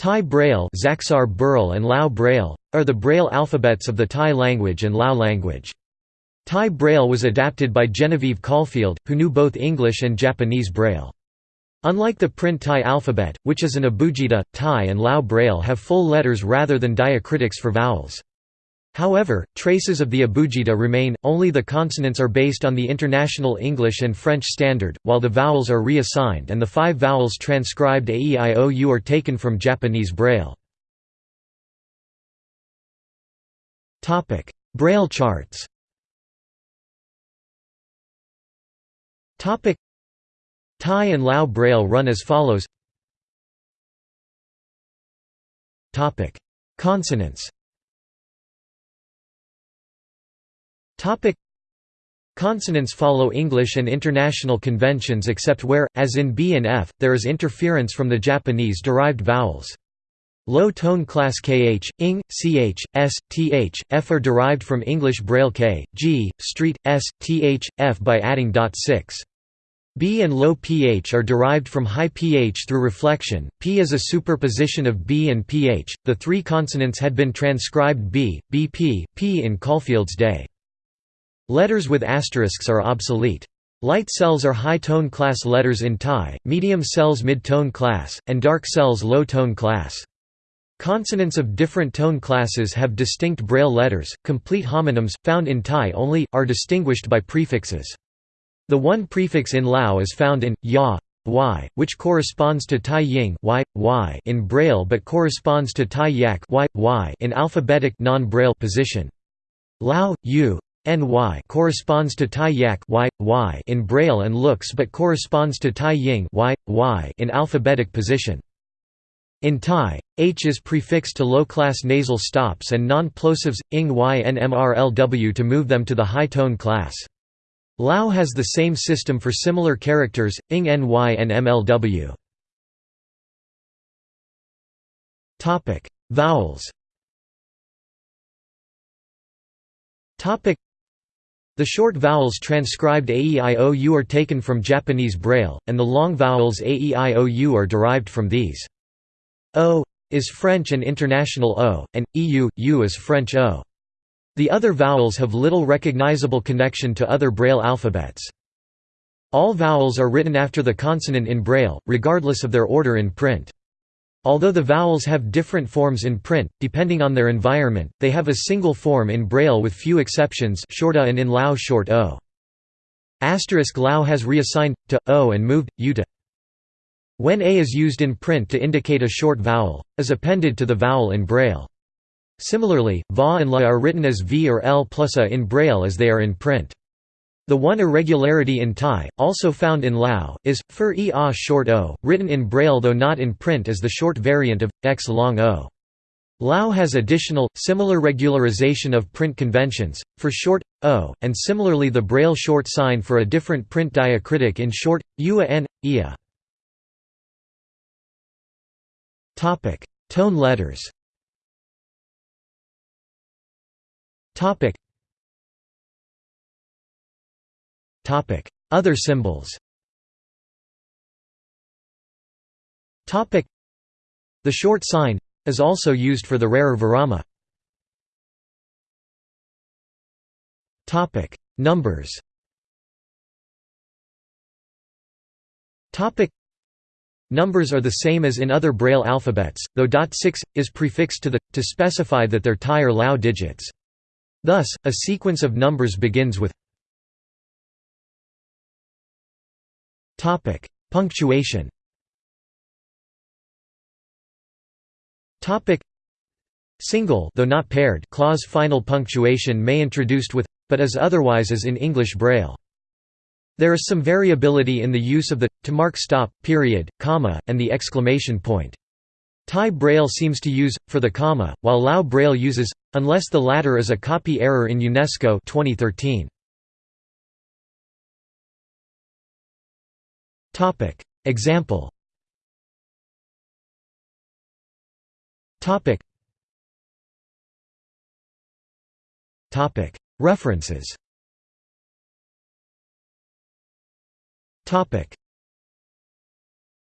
Thai Braille Xaxar Burl and Lao Braille, are the Braille alphabets of the Thai language and Lao language. Thai Braille was adapted by Genevieve Caulfield, who knew both English and Japanese Braille. Unlike the print Thai alphabet, which is an abugida, Thai and Lao Braille have full letters rather than diacritics for vowels. However, traces of the abugida remain, only the consonants are based on the International English and French Standard, while the vowels are reassigned and the five vowels transcribed AEIOU are taken from Japanese Braille. Braille charts Thai and Lao Braille run as follows. Consonants Topic Consonants follow English and international conventions except where, as in B and F, there is interference from the Japanese-derived vowels. Low tone class kh, ing, ch, s, th, f are derived from English Braille k, g, street, s, th, f by adding dot 6. B and low pH are derived from high pH through reflection. P is a superposition of B and pH. The three consonants had been transcribed B, BP, P in Caulfield's day. Letters with asterisks are obsolete. Light cells are high-tone class letters in Thai, medium cells mid-tone class, and dark cells low-tone class. Consonants of different tone classes have distinct braille letters. Complete homonyms, found in Thai only, are distinguished by prefixes. The one prefix in Lao is found in ya, y, which corresponds to Thai ying y, y in braille but corresponds to Thai yak y, y in alphabetic non-braille position. Lao, u, ny corresponds to Thai yak y, y in braille and looks but corresponds to Thai ying y, y in alphabetic position. In Thai, h is prefixed to low-class nasal stops and non-plosives, ing y and mrlw to move them to the high-tone class. Lao has the same system for similar characters, ing ny and mlw. Vowels the short vowels transcribed AEIOU are taken from Japanese Braille, and the long vowels AEIOU are derived from these. O is French and International O, and EU, U is French O. The other vowels have little recognizable connection to other Braille alphabets. All vowels are written after the consonant in Braille, regardless of their order in print. Although the vowels have different forms in print, depending on their environment, they have a single form in Braille with few exceptions short a and in Lao short o. Asterisk Lao has reassigned, to, o and moved, u to. When a is used in print to indicate a short vowel, is appended to the vowel in Braille. Similarly, va and la are written as v or l plus a in Braille as they are in print. The one irregularity in Thai, also found in Lao, is, fur e a short o, written in Braille though not in print as the short variant of, x long o. Lao has additional, similar regularization of print conventions, for short, o, and similarly the Braille short sign for a different print diacritic in short, ua n, ia. Tone letters other symbols. The short sign is also used for the rarer virama. Numbers. Numbers are the same as in other Braille alphabets, though dot 6 is prefixed to the to specify that they're Thai or Lao digits. Thus, a sequence of numbers begins with Topic: Punctuation. Topic: Single, though not paired, clause final punctuation may introduced with but as otherwise as in English Braille. There is some variability in the use of the to mark stop, period, comma, and the exclamation point. Thai Braille seems to use for the comma, while Lao Braille uses unless the latter is a copy error in UNESCO 2013. Topic. Example. Topic. Topic. References. Topic